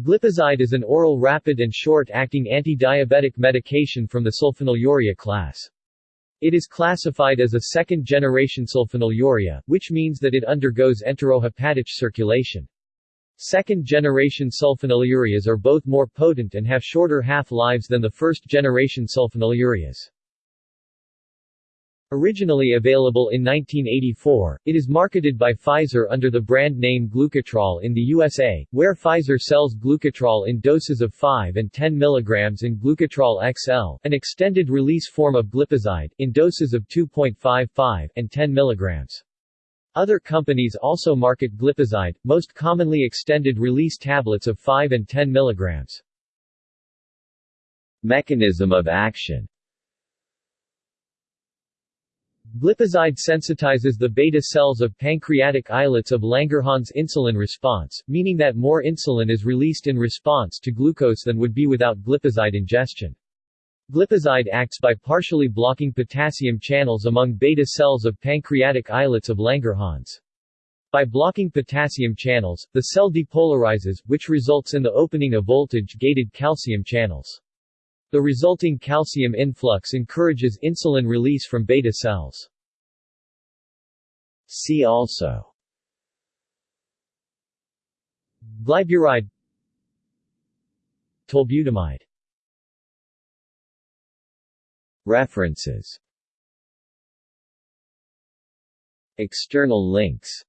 Glipizide is an oral rapid and short-acting anti-diabetic medication from the sulfonylurea class. It is classified as a second-generation sulfonylurea, which means that it undergoes enterohepatic circulation. Second-generation sulfonylureas are both more potent and have shorter half-lives than the first-generation sulfonylureas. Originally available in 1984, it is marketed by Pfizer under the brand name Glucotrol in the USA, where Pfizer sells Glucotrol in doses of 5 and 10 mg in Glucotrol XL, an extended-release form of glipizide, in doses of 2.55 and 10 mg. Other companies also market glipizide, most commonly extended-release tablets of 5 and 10 mg. Mechanism of action Glipizide sensitizes the beta cells of pancreatic islets of Langerhans insulin response, meaning that more insulin is released in response to glucose than would be without glipizide ingestion. Glipizide acts by partially blocking potassium channels among beta cells of pancreatic islets of Langerhans. By blocking potassium channels, the cell depolarizes, which results in the opening of voltage-gated calcium channels. The resulting calcium influx encourages insulin release from beta cells. See also. Glyburide Tolbutamide. References. External links.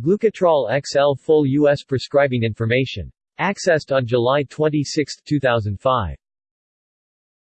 Glucotrol XL Full U.S. prescribing information. Accessed on July 26, 2005.